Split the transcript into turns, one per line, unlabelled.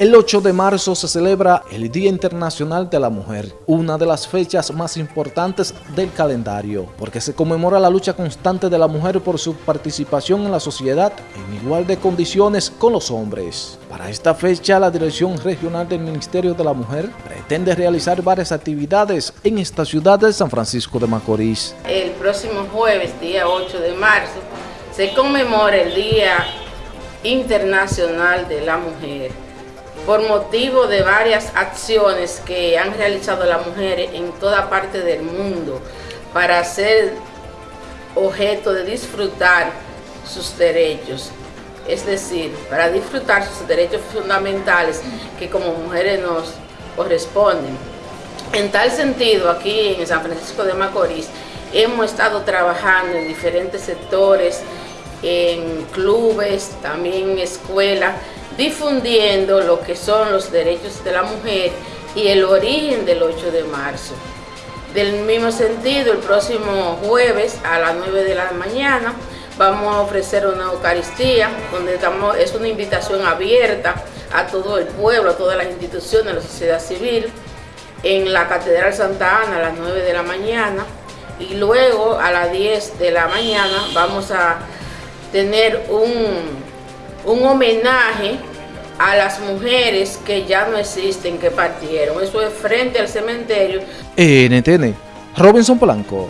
El 8 de marzo se celebra el Día Internacional de la Mujer, una de las fechas más importantes del calendario, porque se conmemora la lucha constante de la mujer por su participación en la sociedad en igual de condiciones con los hombres. Para esta fecha, la Dirección Regional del Ministerio de la Mujer pretende realizar varias actividades en esta ciudad de San Francisco de Macorís.
El próximo jueves, día 8 de marzo, se conmemora el Día Internacional de la Mujer por motivo de varias acciones que han realizado las mujeres en toda parte del mundo para ser objeto de disfrutar sus derechos, es decir, para disfrutar sus derechos fundamentales que como mujeres nos corresponden. En tal sentido, aquí en San Francisco de Macorís, hemos estado trabajando en diferentes sectores, en clubes, también en escuelas, difundiendo lo que son los derechos de la mujer y el origen del 8 de marzo. Del mismo sentido, el próximo jueves a las 9 de la mañana vamos a ofrecer una Eucaristía, donde estamos, es una invitación abierta a todo el pueblo, a todas las instituciones, a la sociedad civil, en la Catedral Santa Ana a las 9 de la mañana y luego a las 10 de la mañana vamos a tener un un homenaje a las mujeres que ya no existen, que partieron. Eso es frente al cementerio.
NTN, Robinson Polanco.